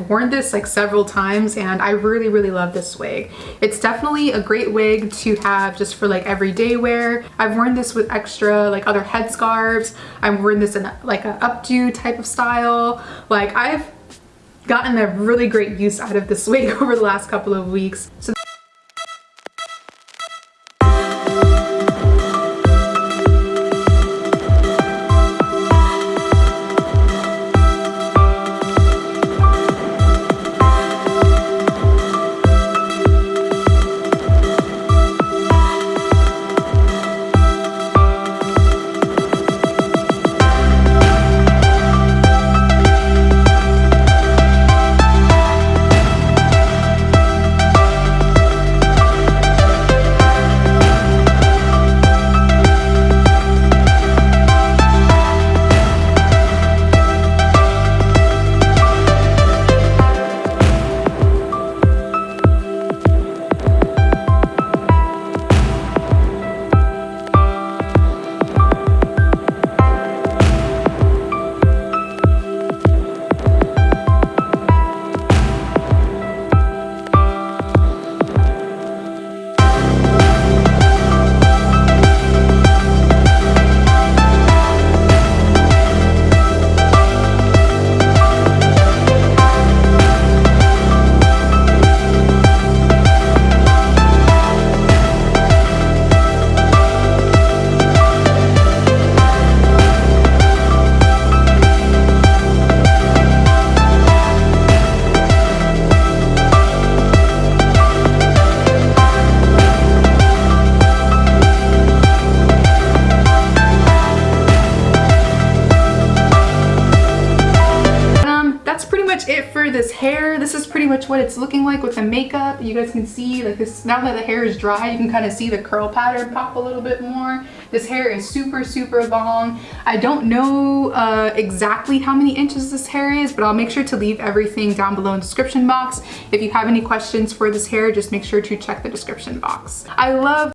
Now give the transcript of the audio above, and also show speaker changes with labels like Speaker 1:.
Speaker 1: I've worn this like several times and I really, really love this wig. It's definitely a great wig to have just for like everyday wear. I've worn this with extra like other headscarves. I've worn this in like an updo type of style. Like I've gotten a really great use out of this wig over the last couple of weeks. So it for this hair. This is pretty much what it's looking like with the makeup. You guys can see like this, now that the hair is dry, you can kind of see the curl pattern pop a little bit more. This hair is super, super long. I don't know uh, exactly how many inches this hair is, but I'll make sure to leave everything down below in the description box. If you have any questions for this hair, just make sure to check the description box. I love